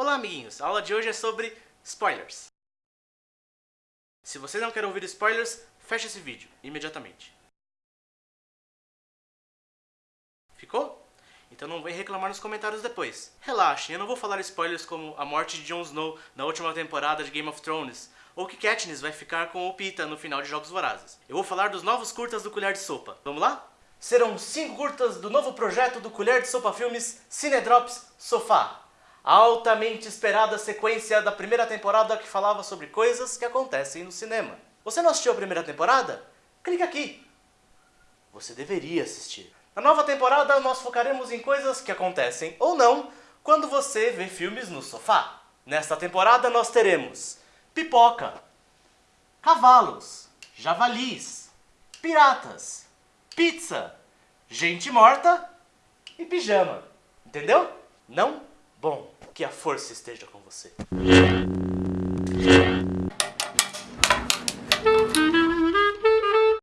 Olá amiguinhos, a aula de hoje é sobre spoilers. Se você não quer ouvir spoilers, feche esse vídeo imediatamente. Ficou? Então não vem reclamar nos comentários depois. Relaxem, eu não vou falar spoilers como a morte de Jon Snow na última temporada de Game of Thrones, ou que Katniss vai ficar com o Pita no final de Jogos Vorazes. Eu vou falar dos novos curtas do Colher de Sopa. Vamos lá? Serão cinco curtas do novo projeto do Colher de Sopa Filmes Cinedrops Sofá. A altamente esperada sequência da primeira temporada que falava sobre coisas que acontecem no cinema. Você não assistiu a primeira temporada? Clique aqui. Você deveria assistir. Na nova temporada, nós focaremos em coisas que acontecem ou não quando você vê filmes no sofá. Nesta temporada, nós teremos pipoca, cavalos, javalis, piratas, pizza, gente morta e pijama. Entendeu? Não? Bom, que a força esteja com você.